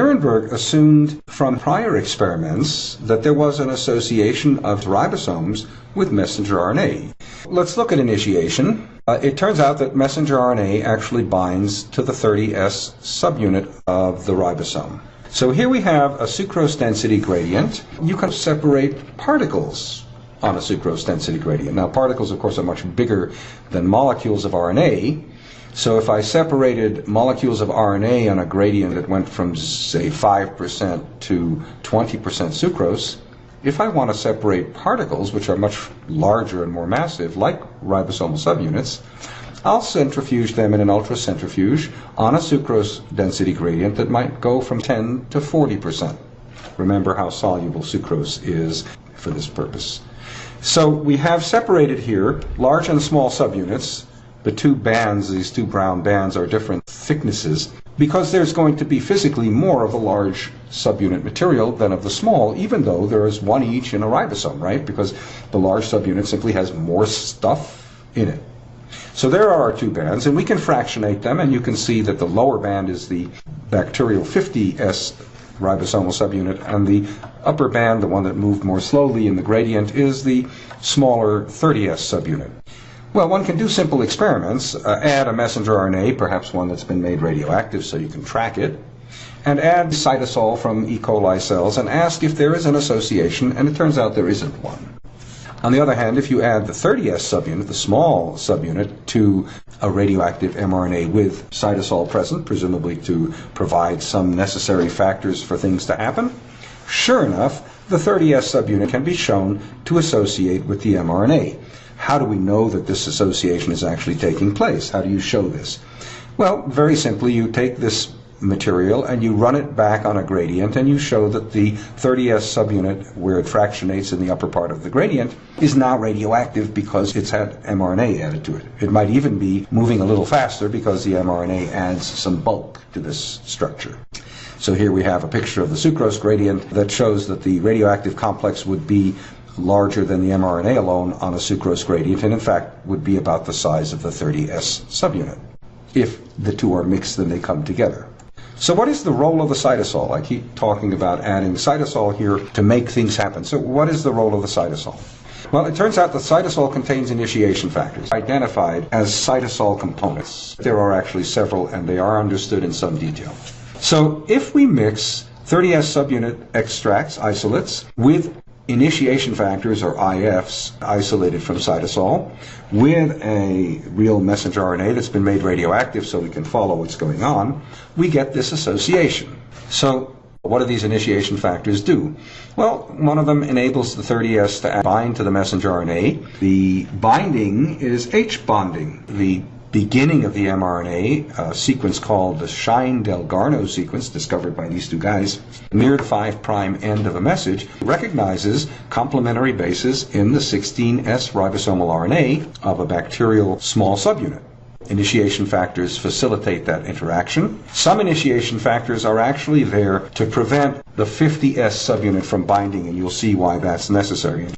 Nirenberg assumed from prior experiments that there was an association of ribosomes with messenger RNA. Let's look at initiation. Uh, it turns out that messenger RNA actually binds to the 30S subunit of the ribosome. So here we have a sucrose density gradient. You can separate particles on a sucrose density gradient. Now, particles, of course, are much bigger than molecules of RNA. So if I separated molecules of RNA on a gradient that went from, say, 5% to 20% sucrose, if I want to separate particles, which are much larger and more massive, like ribosomal subunits, I'll centrifuge them in an ultracentrifuge on a sucrose density gradient that might go from 10 to 40%. Remember how soluble sucrose is for this purpose. So we have separated here large and small subunits. The two bands, these two brown bands, are different thicknesses because there's going to be physically more of the large subunit material than of the small, even though there is one each in a ribosome, right? Because the large subunit simply has more stuff in it. So there are our two bands, and we can fractionate them, and you can see that the lower band is the bacterial 50S ribosomal subunit, and the upper band, the one that moved more slowly in the gradient, is the smaller 30S subunit. Well, one can do simple experiments. Uh, add a messenger RNA, perhaps one that's been made radioactive so you can track it, and add cytosol from E. coli cells and ask if there is an association, and it turns out there isn't one. On the other hand, if you add the 30S subunit, the small subunit, to a radioactive mRNA with cytosol present, presumably to provide some necessary factors for things to happen, sure enough, the 30S subunit can be shown to associate with the mRNA. How do we know that this association is actually taking place? How do you show this? Well, very simply, you take this material and you run it back on a gradient and you show that the 30S subunit, where it fractionates in the upper part of the gradient, is now radioactive because it's had mRNA added to it. It might even be moving a little faster because the mRNA adds some bulk to this structure. So here we have a picture of the sucrose gradient that shows that the radioactive complex would be larger than the mRNA alone on a sucrose gradient, and in fact would be about the size of the 30S subunit. If the two are mixed, then they come together. So what is the role of the cytosol? I keep talking about adding cytosol here to make things happen. So what is the role of the cytosol? Well, it turns out that cytosol contains initiation factors identified as cytosol components. There are actually several, and they are understood in some detail. So if we mix 30S subunit extracts, isolates, with initiation factors, or IFs, isolated from cytosol, with a real messenger RNA that's been made radioactive so we can follow what's going on, we get this association. So what do these initiation factors do? Well, one of them enables the 30S to bind to the messenger RNA. The binding is H bonding. The beginning of the mRNA, a sequence called the Shine-Dalgarno sequence, discovered by these two guys, near the 5' end of a message, recognizes complementary bases in the 16S ribosomal RNA of a bacterial small subunit. Initiation factors facilitate that interaction. Some initiation factors are actually there to prevent the 50S subunit from binding, and you'll see why that's necessary.